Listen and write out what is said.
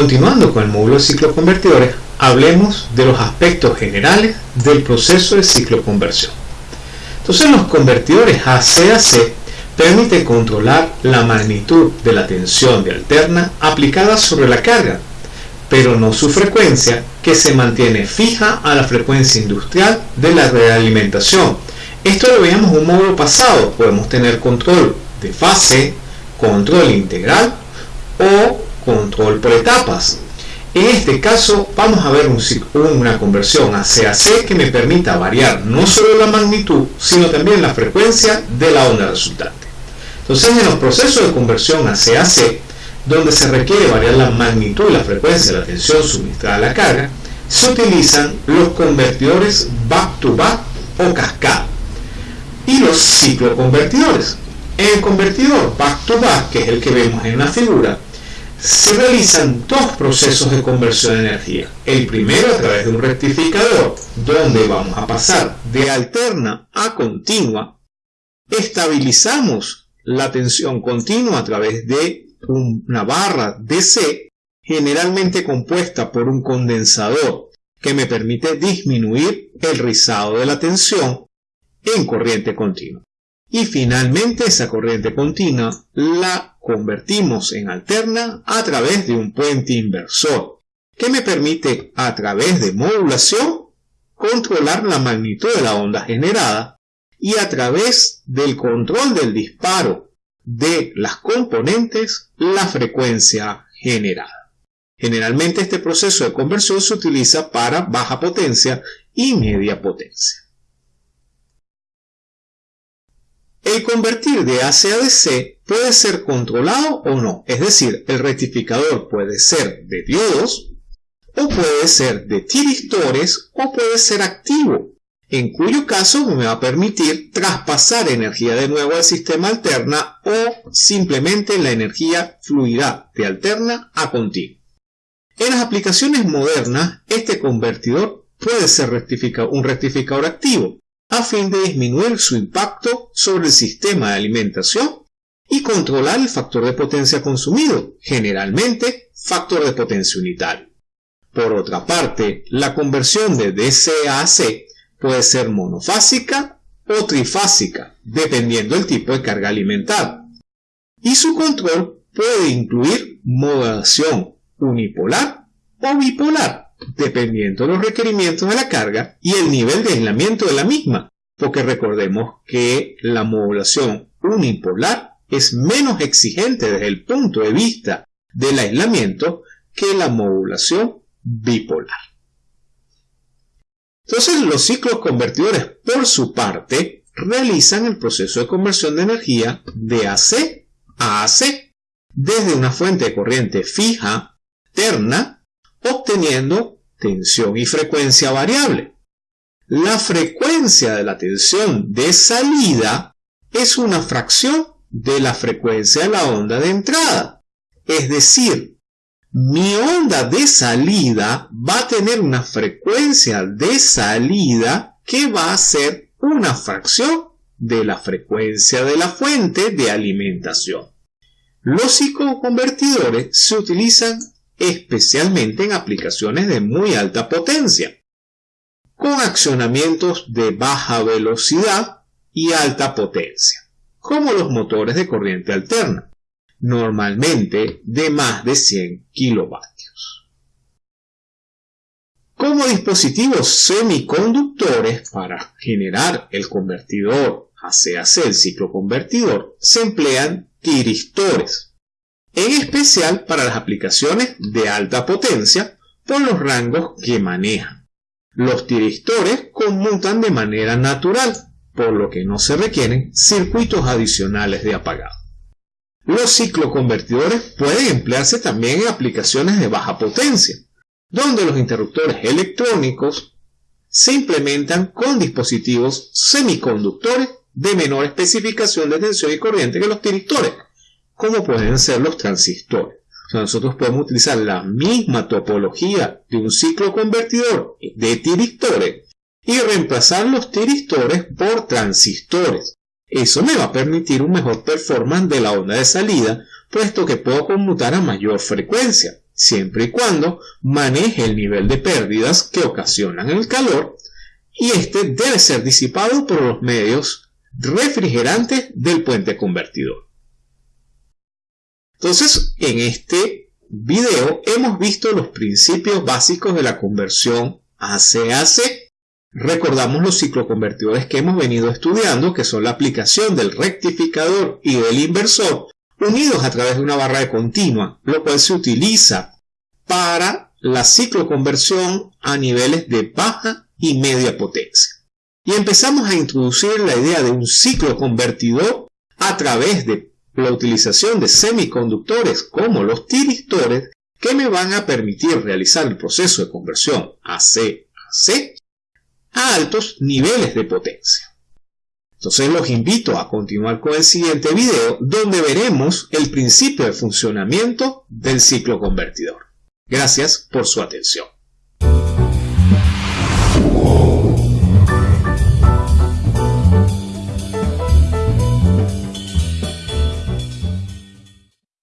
Continuando con el módulo de cicloconvertidores, hablemos de los aspectos generales del proceso de cicloconversión. Entonces los convertidores AC-AC permiten controlar la magnitud de la tensión de alterna aplicada sobre la carga, pero no su frecuencia que se mantiene fija a la frecuencia industrial de la realimentación. Esto lo veíamos en un módulo pasado, podemos tener control de fase, control integral o control por etapas. En este caso vamos a ver una conversión a CAC que me permita variar no solo la magnitud, sino también la frecuencia de la onda resultante. Entonces en los procesos de conversión a CAC, donde se requiere variar la magnitud la frecuencia la tensión suministrada a la carga, se utilizan los convertidores back-to-back o cascada y los cicloconvertidores. En el convertidor back-to-back, que es el que vemos en la figura, se realizan dos procesos de conversión de energía. El primero a través de un rectificador, donde vamos a pasar de alterna a continua. Estabilizamos la tensión continua a través de una barra DC, generalmente compuesta por un condensador que me permite disminuir el rizado de la tensión en corriente continua. Y finalmente esa corriente continua la convertimos en alterna a través de un puente inversor, que me permite a través de modulación controlar la magnitud de la onda generada y a través del control del disparo de las componentes la frecuencia generada. Generalmente este proceso de conversión se utiliza para baja potencia y media potencia. El convertir de AC a DC puede ser controlado o no, es decir, el rectificador puede ser de diodos, o puede ser de tiristores, o puede ser activo, en cuyo caso me va a permitir traspasar energía de nuevo al sistema alterna o simplemente la energía fluirá de alterna a continua. En las aplicaciones modernas, este convertidor puede ser un rectificador activo, a fin de disminuir su impacto sobre el sistema de alimentación y controlar el factor de potencia consumido, generalmente factor de potencia unitario. Por otra parte, la conversión de DC a AC puede ser monofásica o trifásica, dependiendo del tipo de carga alimentada. Y su control puede incluir modulación unipolar o bipolar, dependiendo de los requerimientos de la carga y el nivel de aislamiento de la misma, porque recordemos que la modulación unipolar es menos exigente desde el punto de vista del aislamiento que la modulación bipolar. Entonces los ciclos convertidores por su parte realizan el proceso de conversión de energía de AC a AC desde una fuente de corriente fija, terna, obteniendo tensión y frecuencia variable. La frecuencia de la tensión de salida es una fracción de la frecuencia de la onda de entrada. Es decir, mi onda de salida va a tener una frecuencia de salida que va a ser una fracción de la frecuencia de la fuente de alimentación. Los psicoconvertidores se utilizan especialmente en aplicaciones de muy alta potencia, con accionamientos de baja velocidad y alta potencia, como los motores de corriente alterna, normalmente de más de 100 kilovatios. Como dispositivos semiconductores para generar el convertidor AC-AC, el ciclo convertidor, se emplean tiristores, en especial para las aplicaciones de alta potencia por los rangos que manejan. Los tiristores conmutan de manera natural, por lo que no se requieren circuitos adicionales de apagado. Los cicloconvertidores pueden emplearse también en aplicaciones de baja potencia, donde los interruptores electrónicos se implementan con dispositivos semiconductores de menor especificación de tensión y corriente que los tiristores, como pueden ser los transistores. Nosotros podemos utilizar la misma topología de un ciclo convertidor de tiristores y reemplazar los tiristores por transistores. Eso me va a permitir un mejor performance de la onda de salida, puesto que puedo conmutar a mayor frecuencia. siempre y cuando maneje el nivel de pérdidas que ocasionan el calor y este debe ser disipado por los medios refrigerantes del puente convertidor. Entonces, en este video hemos visto los principios básicos de la conversión AC-AC. Recordamos los cicloconvertidores que hemos venido estudiando, que son la aplicación del rectificador y del inversor, unidos a través de una barra de continua, lo cual se utiliza para la cicloconversión a niveles de baja y media potencia. Y empezamos a introducir la idea de un ciclo convertidor a través de la utilización de semiconductores como los tiristores que me van a permitir realizar el proceso de conversión AC a C a altos niveles de potencia. Entonces los invito a continuar con el siguiente video donde veremos el principio de funcionamiento del ciclo convertidor. Gracias por su atención.